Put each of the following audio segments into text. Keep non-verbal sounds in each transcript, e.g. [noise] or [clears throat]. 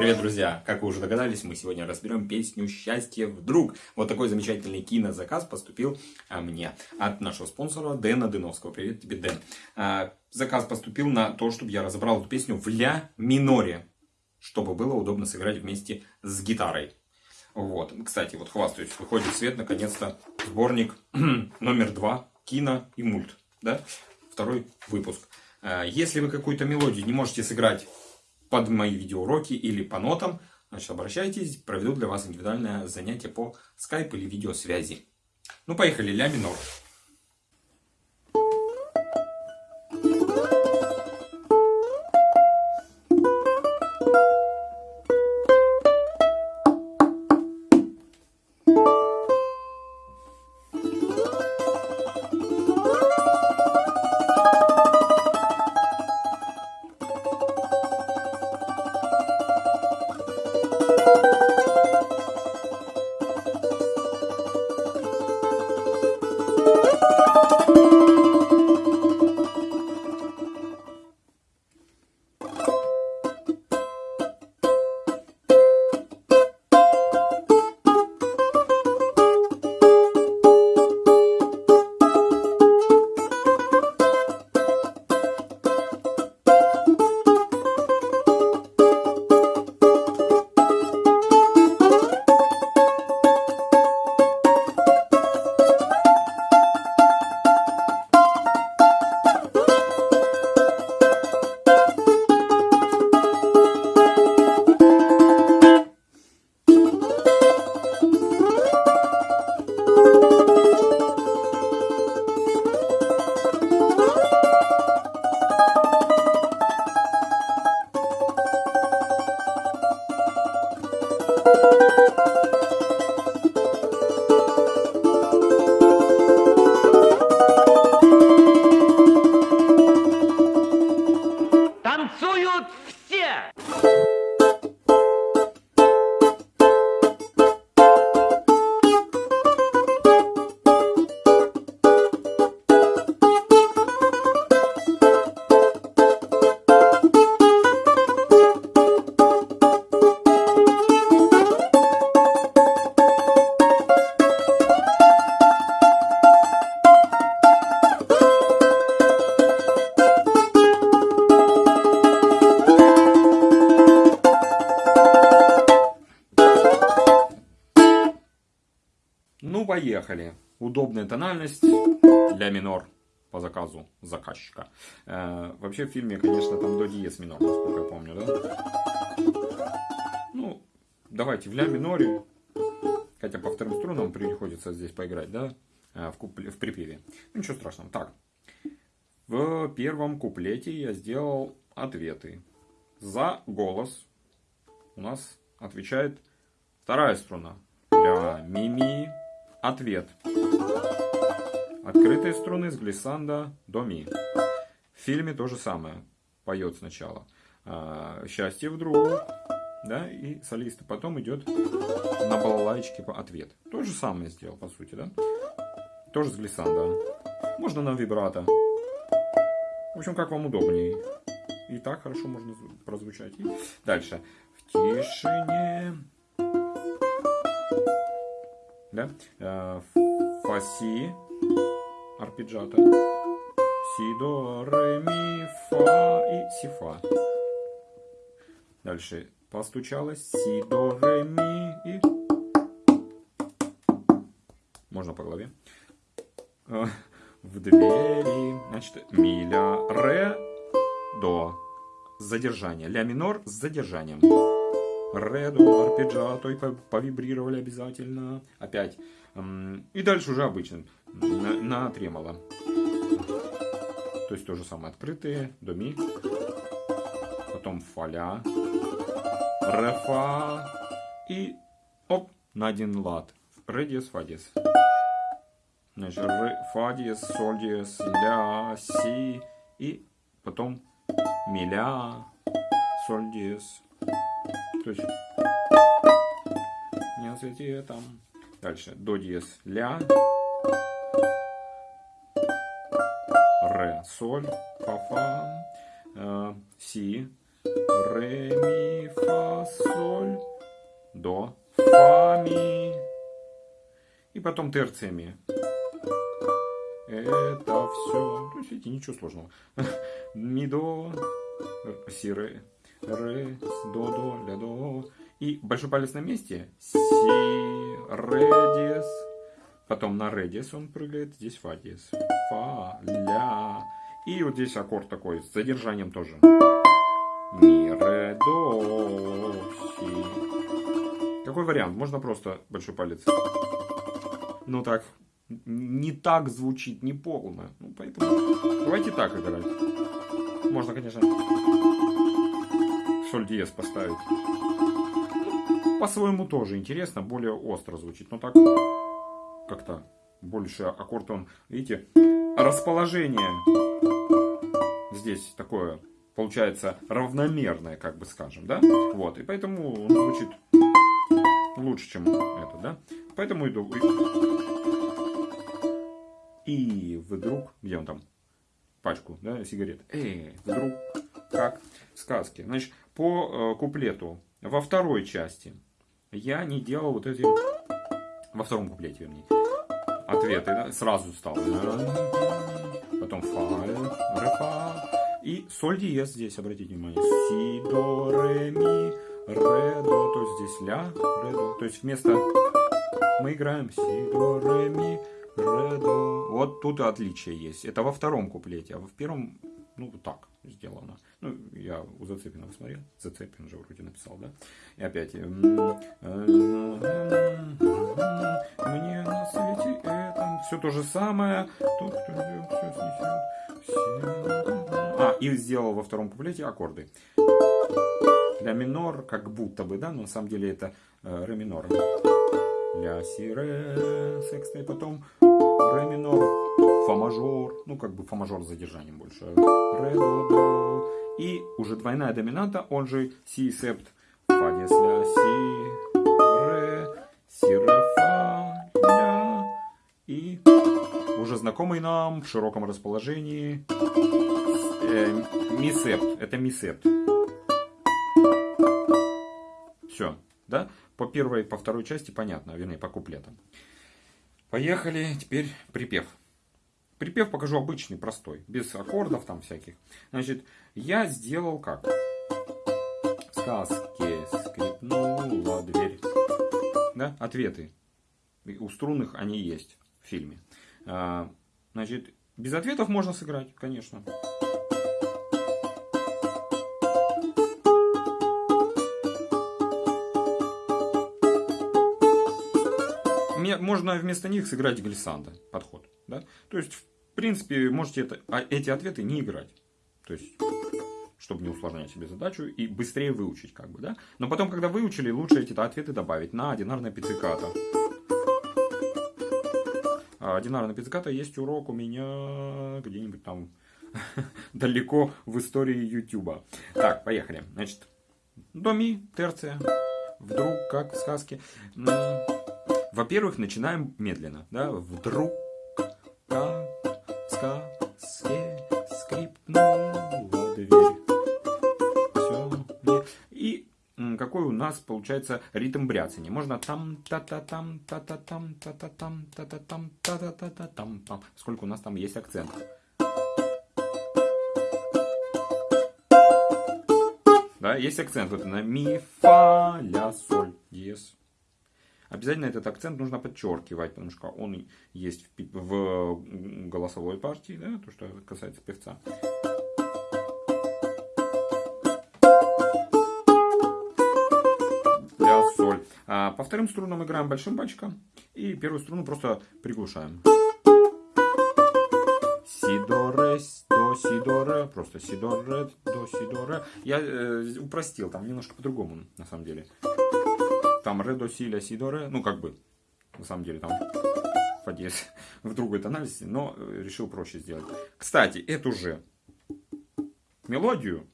Привет, друзья! Как вы уже догадались, мы сегодня разберем песню «Счастье вдруг». Вот такой замечательный кинозаказ поступил а, мне от нашего спонсора Дэна Дыновского. Привет тебе, Дэн. А, заказ поступил на то, чтобы я разобрал эту песню в ля миноре, чтобы было удобно сыграть вместе с гитарой. Вот, кстати, вот хвастаюсь, выходит в свет наконец-то сборник [clears throat] номер два «Кино и мульт». Да? Второй выпуск. А, если вы какую-то мелодию не можете сыграть под мои видеоуроки или по нотам, значит, обращайтесь, проведу для вас индивидуальное занятие по скайп или видеосвязи. Ну, поехали, ля минор. Ну, поехали. Удобная тональность для минор по заказу заказчика. Э, вообще в фильме, конечно, там до диез минор, насколько я помню, да? Ну, давайте в ля миноре. Хотя по вторым струнам приходится здесь поиграть, да? Э, в, купле, в припеве. Ну, ничего страшного. Так. В первом куплете я сделал ответы. За голос у нас отвечает вторая струна. Ля, ми, ми, Ответ. Открытые струны с глиссанда до ми. В фильме то же самое. Поет сначала. А, Счастье вдруг. Да, и солист. Потом идет на балалайчике по ответ. То же самое сделал, по сути, да? Тоже с глиссанда. Можно на вибрато. В общем, как вам удобнее. И так хорошо можно прозвучать. И дальше. В тишине да? Э, фа, си, арпеджиато. Си, до, ре, ми, фа и си, фа. Дальше постучалось. Си, до, ре, ми и... Можно по голове. Э, в двери. Значит, ми, ля, ре, до. Задержание. Ля минор с задержанием. Ре, до, арпеджиато и повибрировали обязательно. Опять. И дальше уже обычно. На, на тремоло. То есть то же самое. Открытые, до ми. Потом фаля. Ре, фа. И оп, на один лад. Ре, диез, фа, диез. Значит, ре, фа, диез, соль, диез, ля, си. И потом ми, ля, соль, диез. То есть не свете там. Дальше до диез ля, ре соль, фа фа, э, си, ре, ми, фа, соль, до, фа, ми. И потом терциями. Это все. То есть, видите, ничего сложного. [laughs] Ми, до, си, ре, ре, до, до, ля, до. И большой палец на месте. Си, ре, диез. Потом на ре диез он прыгает. Здесь фа диез. Фа, ля. И вот здесь аккорд такой с задержанием тоже. Ми, ре, до, си. Какой вариант? Можно просто большой палец. Ну так, не так звучит, не полно. Ну, поэтому давайте так играть. Можно, конечно, соль диез поставить. По-своему тоже интересно, более остро звучит. Но так как-то больше аккорд он, видите, расположение здесь такое получается равномерное, как бы скажем, да? Вот, и поэтому он звучит лучше, чем это, да? Поэтому иду. И вдруг, где он там? Пачку, да, сигарет. Эй, вдруг, как в сказке. Значит, по э, куплету во второй части я не делал вот эти... Во втором куплете, вернее. Ответы, да, сразу стал. Потом фа, ре, фа. И соль диез здесь, обратите внимание. Си, до, ре, ми, ре, до. То есть здесь ля, ре, до. То есть вместо... Мы играем си, до, ре, ми, ре, до. Вот тут отличие есть. Это во втором куплете, а в первом, ну, так сделано. Ну, я у Зацепина посмотрел. Зацепин же вроде написал, да? И опять. Мне на свете этом все то же самое. Тот, кто все снесет. А, и сделал во втором куплете аккорды. Ля минор, как будто бы, да, но на самом деле это э, ре минор. Ля, си, ре, секстный, потом ре минор, фа мажор, ну как бы фа мажор с задержанием больше. Ре, до, до. И уже двойная доминанта, он же си, септ, фа, диез, ля, си, ре, си, ре, фа, ля. И уже знакомый нам в широком расположении э, ми, септ. Это ми, септ. Все, да? По первой, по второй части понятно, вернее, по куплетам. Поехали, теперь припев. Припев покажу обычный, простой, без аккордов там всяких. Значит, я сделал как? В сказке скрипнула дверь. Да, ответы. У струнных они есть в фильме. А, значит, без ответов можно сыграть, конечно. можно вместо них сыграть глиссанда, подход. Да? То есть, принципе, можете это, а эти ответы не играть. То есть, чтобы не усложнять себе задачу и быстрее выучить. Как бы, да? Но потом, когда выучили, лучше эти ответы добавить на одинарное пицциката. А одинарная пицциката есть урок у меня где-нибудь там [laughs] далеко в истории Ютуба. Так, поехали. Значит, до ми, терция. Вдруг, как в сказке. Во-первых, начинаем медленно. Да? Вдруг, сказке скрипнула дверь. Все. И какой у нас получается ритм бряцания. Можно там та та там та та там та та там та та там та та та та там там. Сколько у нас там есть акцент. Да, есть акцент вот на ми, фа, ля, соль, диез. Обязательно этот акцент нужно подчеркивать, потому что он есть в голосовой партии, да, то, что касается певца. Ля, соль. А по вторым струнам играем большим пальчиком. И первую струну просто приглушаем. Си, до, ре, до, си, до, ре. Просто си, до, ре, до, си, до, ре. Я э, упростил, там немножко по-другому, на самом деле там ре, до, си, ля, си, до, ре, ну как бы, на самом деле там диез [laughs] в другой тональности, но э, решил проще сделать. Кстати, эту же мелодию,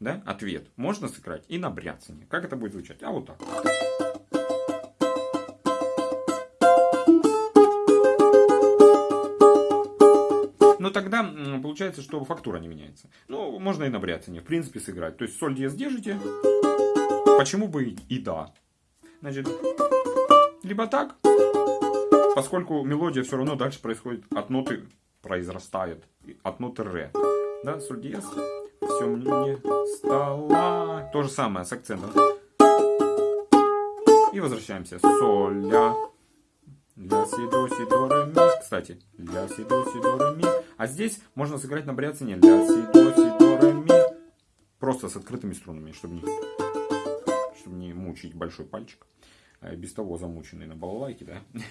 да, ответ, можно сыграть и на бряцание. Как это будет звучать? А вот так. Но тогда получается, что фактура не меняется. Ну, можно и на бряцане, в принципе, сыграть. То есть соль диез держите, почему бы и да. Значит, либо так, поскольку мелодия все равно дальше происходит от ноты, произрастает от ноты ре. Да, соль диез, все мне стало. То же самое с акцентом. И возвращаемся. Соль, ля, ля, си, до, си, до, ре, ми. Кстати, ля, си, до, си, до, ре, ми. А здесь можно сыграть на бряцине ля, си, до, си, до, ре, ми. Просто с открытыми струнами, чтобы не, не мучить большой пальчик. А без того замученный на балалайке, да. [laughs]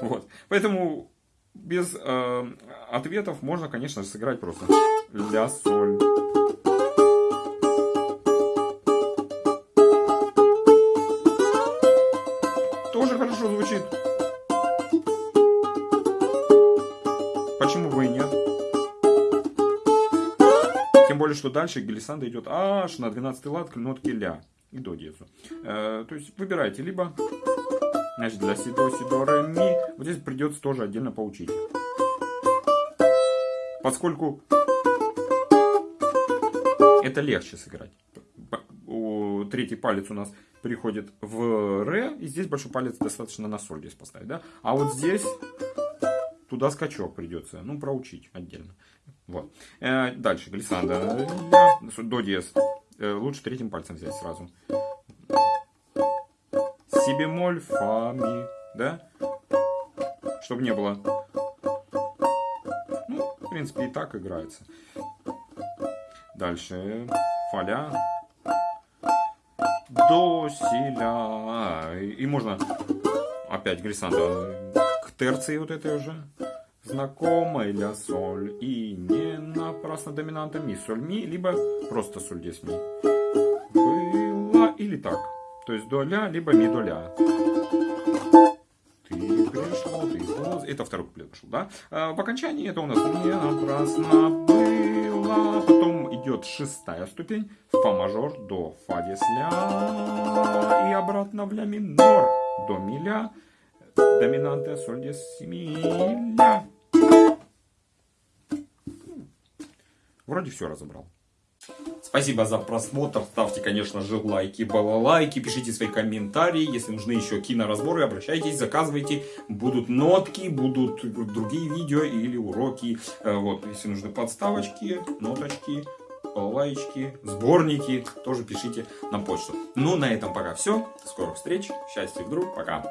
Вот. Поэтому без э, ответов можно, конечно же, сыграть просто ля, соль. Тоже хорошо звучит. Почему бы и нет? Тем более, что дальше глиссанда идет аж на 12 лад к нотке ля и до диезу. Э, то есть выбирайте либо значит, для си, до, си, до, ре, ми. Вот здесь придется тоже отдельно поучить. Поскольку это легче сыграть. Третий палец у нас переходит в ре, и здесь большой палец достаточно на соль здесь поставить, да? А вот здесь туда скачок придется, ну, проучить отдельно. Вот. Э, дальше, глиссанда, до диез. Э, лучше третьим пальцем взять сразу. Си бемоль, фа, ми, да? Чтобы не было... Ну, в принципе, и так играется. Дальше, фаля, до, си, ля. И можно опять глиссанда к терции вот этой уже. Знакомая ля соль. И не напрасно доминанта ми соль ми, либо просто соль здесь ми. Было или так. То есть до ля, либо ми до ля. Ты пришел, ты поз... Это второй куплет пошел, да? А в окончании это у нас не напрасно было. Потом идет шестая ступень. Фа мажор, до, фа диез, ля. И обратно в ля минор. До ми ля. Доминанта, соль диез, ми ля. Вроде все разобрал. Спасибо за просмотр. Ставьте, конечно же, лайки, балалайки. Пишите свои комментарии. Если нужны еще киноразборы, обращайтесь, заказывайте. Будут нотки, будут другие видео или уроки. Э, вот, если нужны подставочки, ноточки, балалайки, сборники, тоже пишите на почту. Ну, на этом пока все. До скорых встреч. Счастья, вдруг. Пока.